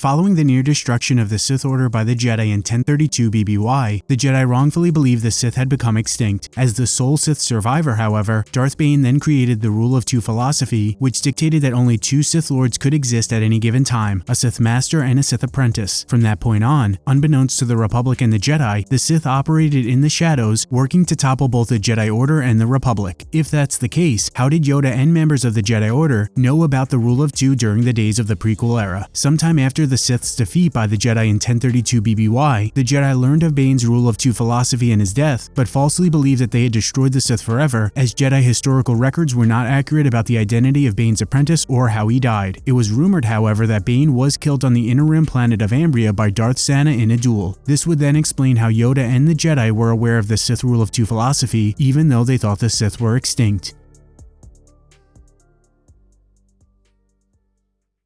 Following the near destruction of the Sith Order by the Jedi in 1032 BBY, the Jedi wrongfully believed the Sith had become extinct. As the sole Sith survivor, however, Darth Bane then created the Rule of Two philosophy, which dictated that only two Sith Lords could exist at any given time, a Sith Master and a Sith Apprentice. From that point on, unbeknownst to the Republic and the Jedi, the Sith operated in the shadows, working to topple both the Jedi Order and the Republic. If that's the case, how did Yoda and members of the Jedi Order know about the Rule of Two during the days of the prequel era? Sometime after the Sith's defeat by the Jedi in 1032 BBY, the Jedi learned of Bane's Rule of Two philosophy and his death, but falsely believed that they had destroyed the Sith forever, as Jedi historical records were not accurate about the identity of Bane's apprentice or how he died. It was rumored, however, that Bane was killed on the inner rim planet of Ambria by Darth Zannah in a duel. This would then explain how Yoda and the Jedi were aware of the Sith Rule of Two philosophy, even though they thought the Sith were extinct.